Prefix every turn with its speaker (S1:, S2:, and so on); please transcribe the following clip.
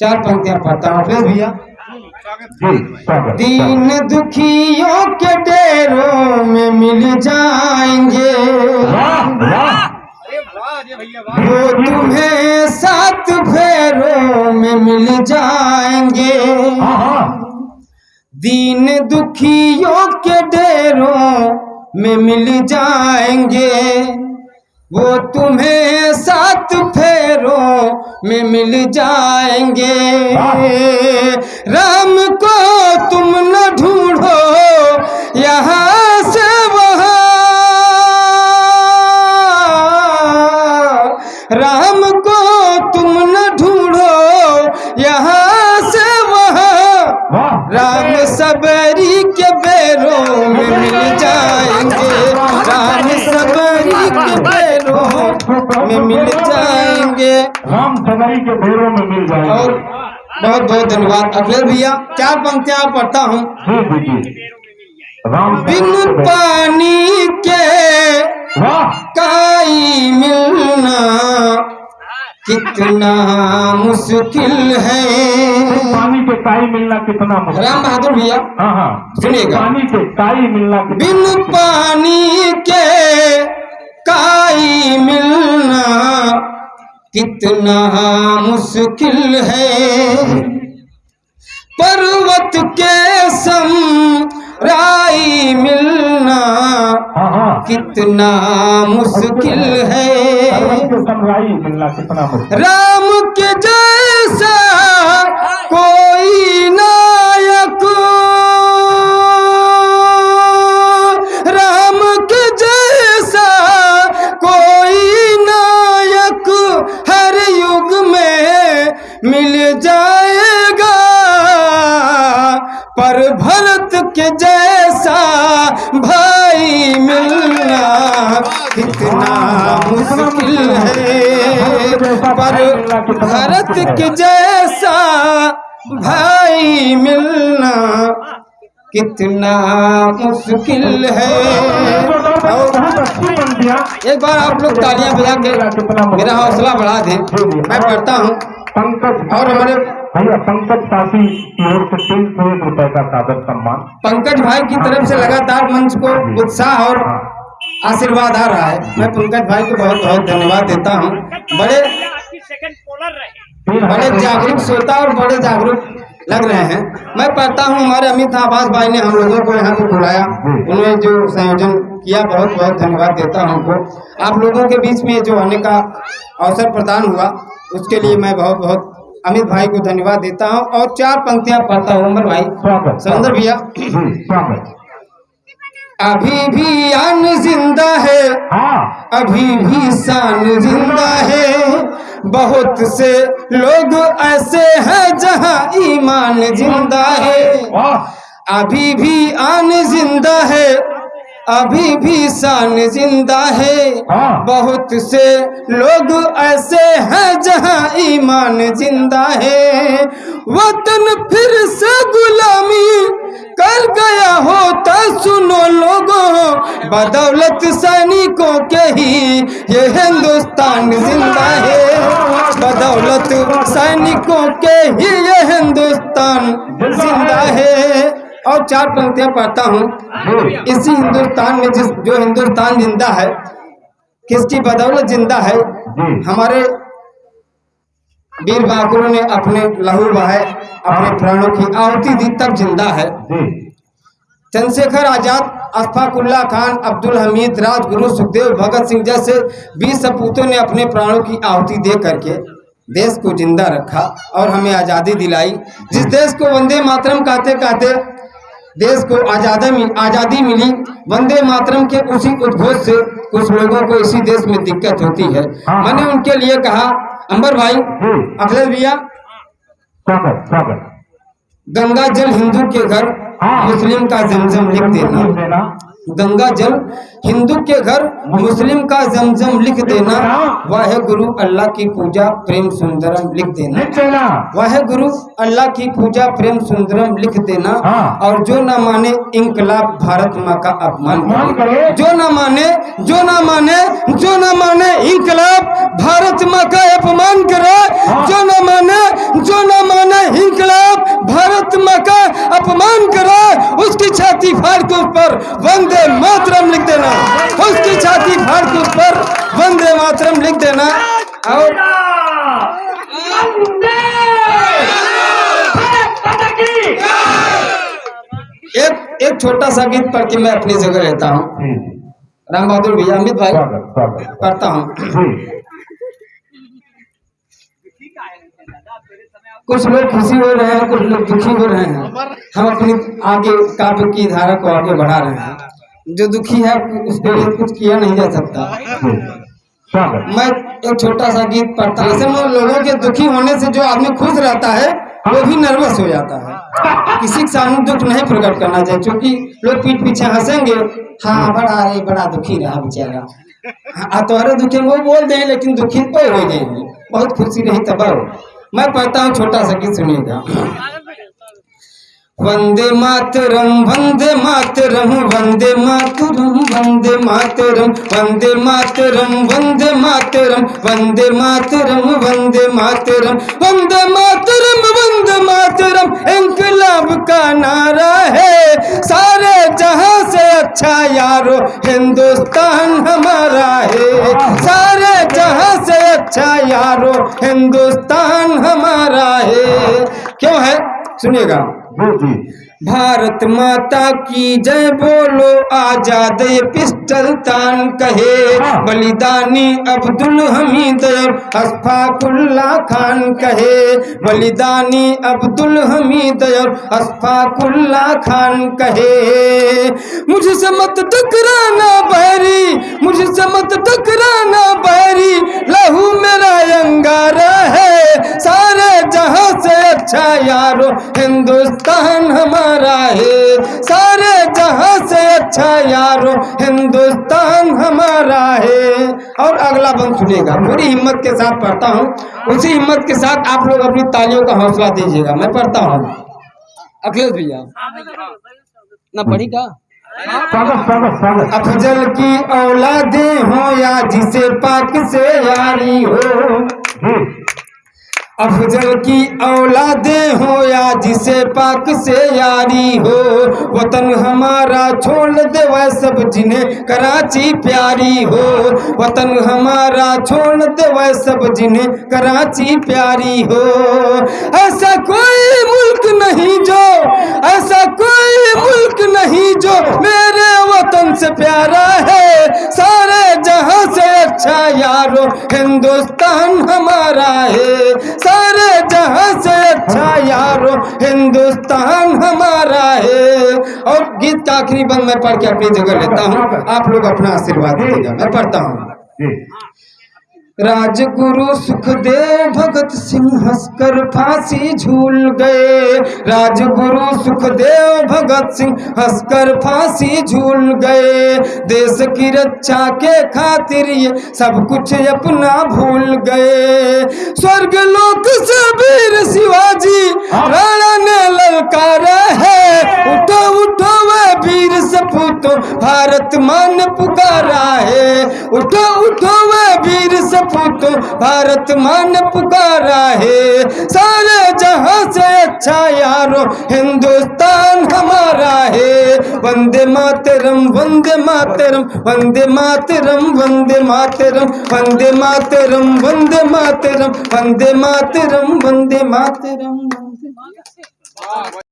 S1: चार पंक्तियाँ पढ़ता हूँ फिर भैया। दीन दुखियों के डेरों में मिल जाएँगे। वो तुम्हें सात फेरों में मिल जाएँगे।
S2: हाँ हाँ।
S1: दीन दुखियों के डेरों में मिल जाएँगे। वो तुम्हें सात फेरों में मिल जाएँगे। राम को तुम न में मिल जाएँगे। राम
S2: सवारी के भेड़ों में मिल जाएँगे।
S1: और बहुत बहुत धन्यवाद। अखिलेश भैया चार पंक्तियाँ पढ़ता हूँ। बिन पानी के काई मिलना कितना मुश्किल है।
S2: पानी के काई मिलना कितना मुश्किल।
S1: राम बहादुर भैया
S2: हाँ हाँ।
S1: सुनिएगा।
S2: पानी के काई मिलना
S1: बिन पानी के काई कितना मुश्किल है। पर्वत के सम राई मिलना
S2: हाँ हाँ।
S1: कितना मुश्किल है।
S2: के मिलना कितना मुश्किल
S1: राम के जैसा कोई मिल जाएगा। पर भरत के जैसा भाई मिलना कितना मुश्किल है। पर भरत के जैसा भाई कितना मुश्किल है। और एक बार आप लोग तालियाँ बजा के मेरा हौसला बढ़ा दें। मैं पढ़ता हूँ।
S2: पंकज
S1: और हमारे
S2: भैया पंकज साथी की ओर से तीन सौ एक रुपए का सादर सम्मान।
S1: पंकज भाई की तरफ़ से लगातार मंच को उत्साह और आशीर्वाद आ रहा है। मैं पंकज भाई को बहुत बहुत धन्यवाद देता हूँ। बड़े
S3: सेकंड पोलर रहे।
S2: तीन
S1: बड़े जागरूक श्रोता और बड़े जागरूक लग रहे हैं। मैं पढ़ता हूँ हमारे अमित आवास भाई ने हम लोगों को यहाँ पे बुलाया। उन्होंने जो संयोजन किया बहुत बहुत धन्यवाद देता हूँ उनको। आप लोगों के बीच में जो आने का अवसर प्रदान हुआ उसके लिए मैं बहुत बहुत अमित भाई को धन्यवाद देता हूँ। और चार पंक्तियाँ पढ़ता हूँ अमर भाई।
S2: स्वागत।
S1: भैया। अभी भी अन ज़िंदा है।
S2: हाँ।
S1: अभी भी शान ज़िंदा है। बहुत से लोग ऐसे हैं जहाँ ईमान ज़िंदा है। अभी भी आन ज़िंदा है अभी भी शान ज़िंदा है।
S2: हाँ।
S1: बहुत से लोग ऐसे हैं जहाँ ईमान ज़िंदा है। वतन फिर से गुलामी कर गया होता सुनो लोगों बदौलत सैनिकों के ही ये हिंदुस्तान ज़िंदा है। बदौलत सैनिकों के ही ये हिंदुस्तान ज़िंदा है। और चार पंक्तियाँ पढ़ता हूँ। इसी हिंदुस्तान में जिस जो हिंदुस्तान ज़िंदा है किसकी बदौलत ज़िंदा है? हमारे वीर बहादुरों ने अपने लहू बहाए अपने प्राणों की आहुति दी तब ज़िंदा है। चंद्रशेखर आज़ाद अशफाकुल्ला खान अब्दुल हमीद राजगुरु सुखदेव भगत सिंह जैसे बीस सपूतों ने अपने प्राणों की आहुति दे करके देश को ज़िंदा रखा और हमें आज़ादी दिलाई। जिस देश को वंदे मातरम कहते कहते देश को आज़ादी मिल आज़ादी मिली वंदे मातरम के उसी उद्घोष से कुछ लोगों को इसी देश में दिक्कत होती है
S2: हाँ।
S1: मैंने उनके लिए कहा अंबर भाई अखिलेश भैया गंगा जल हिंदू के घर। मुस्लिम का जमजम लिख देना। गंगा जल हिंदू के घर मुस्लिम का जमजम लिख देना। वाहे गुरु अल्लाह की पूजा प्रेम सुंदरम लिख देना। वाहे गुरु अल्लाह की पूजा प्रेम सुंदरम लिख देना।
S2: हाँ।
S1: और जो ना माने इनकलाब भारत माँ का अपमान करे। जो ना माने जो ना माने जो ना माने इनकलाब भारत माँ का अपमान करे।
S2: हाँ।
S1: जो ना माने जो ना माने इनकलाब भारत माँ का अपमान करे। उसकी छाती फाड़ के उस पर वंदे मातरम लिख देना। उसकी छाती फाड़ के उस पर वंदे मातरम लिख देना। और एक एक छोटा सा गीत पढ़ के मैं अपनी जगह रहता हूँ।
S2: जी
S1: राम बहादुर भैया अमित भाई पढ़ता हूँ। कुछ लोग खुशी हो रहे हैं कुछ लोग दुखी हो रहे हैं। हम अपनी आगे काव्य की धारा को आगे बढ़ा रहे हैं। जो दुखी है उसके लिए कुछ किया नहीं जा सकता। मैं एक छोटा सा गीत पढ़ता हूँ। ऐसे में लोगों के दुखी होने से जो आदमी खुश रहता है वो भी नर्वस हो जाता है। किसी के सामने दुख नहीं प्रकट करना चाहिए। क्योंकि लोग पीठ पीछे हंसेंगे हाँ बड़ा रे बड़ा दुखी रहा बेचारा। हाँ तुम्हारे दुखी वो बोल दें लेकिन दुखी तो हो जाएँगे। बहुत खुशी रही तब मैं पढ़ता हूँ छोटा सा गीत सुनिएगा वंदे मातरम वंदे मातरम वंदे मातरम वंदे मातरम वंदे मातरम वंदे मातरम वंदे मातरम वंदे मातरम वंदे मातरम वंदे मातरम इनकलाब का नारा है सारे जहाँ से अच्छा यारो हिंदुस्तान हमारा है सारे अच्छा यारो हिंदुस्तान हमारा है। क्यों है? सुनिएगा। भारत माता की जय बोलो आज़ाद पिस्टल तान कहे। बलिदानी अब्दुल हमीद और अशफाकुल्ला खान कहे। बलिदानी अब्दुल हमीद और अशफाकुल्ला खान कहे। मुझसे मत टकराना बैरी मुझसे मत टकराना बैरी लहू मेरा अंगारा है। सारे जहाँ से अच्छा यारो हिंदुस्तान हमारा है। सारे जहाँ से अच्छा यारो हिंदुस्तान हमारा है। और अगला बंद सुनेगा। पूरी हिम्मत के साथ पढ़ता हूँ। उसी हिम्मत के साथ आप लोग अपनी तालियों का हौसला दीजिएगा। मैं पढ़ता हूँ। अखिलेश भैया। ना पढ़ी का? अफजल की औलादें हो या जिसे पाक से यारी हो। अफजल की औलादें हो या जिसे पाक से यारी हो, वतन हमारा छोड़ दे वह सब जिन्हें कराची प्यारी हो। वतन हमारा छोड़ दे वह सब जिन्हें कराची प्यारी हो। ऐसा कोई मुल्क नहीं जो, ऐसा कोई मुल्क नहीं जो मेरे वतन से प्यारा है। सारे जहाँ से अच्छा यारो, हिंदुस्तान हमारा है। सारे, जहाँ से अच्छा यारो, हिंदुस्तान हमारा है। और गीत का आखिरी बंद मैं पढ़ के अपनी जगह लेता हूँ। आप लोग अपना आशीर्वाद दीजिएगा। मैं पढ़ता हूँ। राजगुरु सुखदेव भगत सिंह हंसकर फांसी झूल गए। राजगुरु सुखदेव भगत सिंह हंसकर फांसी झूल गए। देश की रक्षा के खातिर ये सब कुछ अपना भूल गए। स्वर्ग लोक भारत मान पुकारा है। उठो उठो वह वीर सपूतो, भारत मान पुकारा है। सारे जहाँ से अच्छा यारो, हिंदुस्तान हमारा है। वंदे मातरम वंदे मातरम वंदे मातरम वंदे मातरम वंदे मातरम वंदे मातरम वंदे मातरम वंदे मातरम, वंदे